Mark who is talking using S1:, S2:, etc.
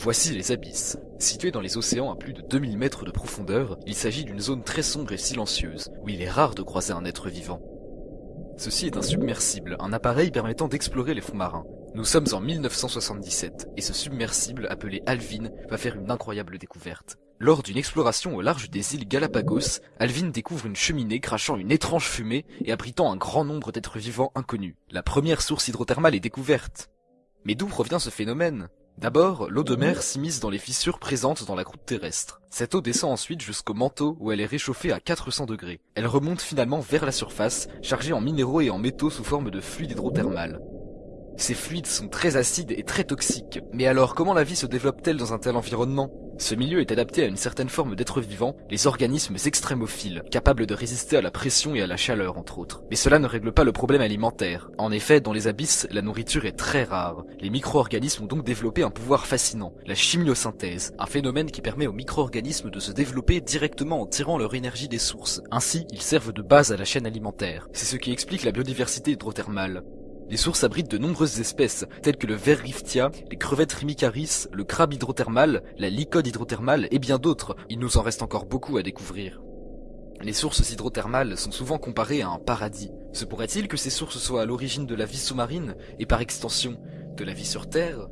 S1: Voici les abysses. Situés dans les océans à plus de 2000 mètres de profondeur, il s'agit d'une zone très sombre et silencieuse, où il est rare de croiser un être vivant. Ceci est un submersible, un appareil permettant d'explorer les fonds marins. Nous sommes en 1977, et ce submersible, appelé Alvin, va faire une incroyable découverte. Lors d'une exploration au large des îles Galapagos, Alvin découvre une cheminée crachant une étrange fumée et abritant un grand nombre d'êtres vivants inconnus. La première source hydrothermale est découverte. Mais d'où provient ce phénomène? D'abord, l'eau de mer s'immisce dans les fissures présentes dans la croûte terrestre. Cette eau descend ensuite jusqu'au manteau où elle est réchauffée à 400 degrés. Elle remonte finalement vers la surface, chargée en minéraux et en métaux sous forme de fluide hydrothermal. Ces fluides sont très acides et très toxiques. Mais alors, comment la vie se développe-t-elle dans un tel environnement? Ce milieu est adapté à une certaine forme d'êtres vivants, les organismes extrémophiles, capables de résister à la pression et à la chaleur, entre autres. Mais cela ne règle pas le problème alimentaire. En effet, dans les abysses, la nourriture est très rare. Les micro-organismes ont donc développé un pouvoir fascinant, la chimiosynthèse, un phénomène qui permet aux micro-organismes de se développer directement en tirant leur énergie des sources. Ainsi, ils servent de base à la chaîne alimentaire. C'est ce qui explique la biodiversité hydrothermale. Les sources abritent de nombreuses espèces, telles que le ver riftia, les crevettes rimicaris, le crabe hydrothermal, la licode hydrothermale et bien d'autres. Il nous en reste encore beaucoup à découvrir. Les sources hydrothermales sont souvent comparées à un paradis. Se pourrait-il que ces sources soient à l'origine de la vie sous-marine, et par extension, de la vie sur Terre?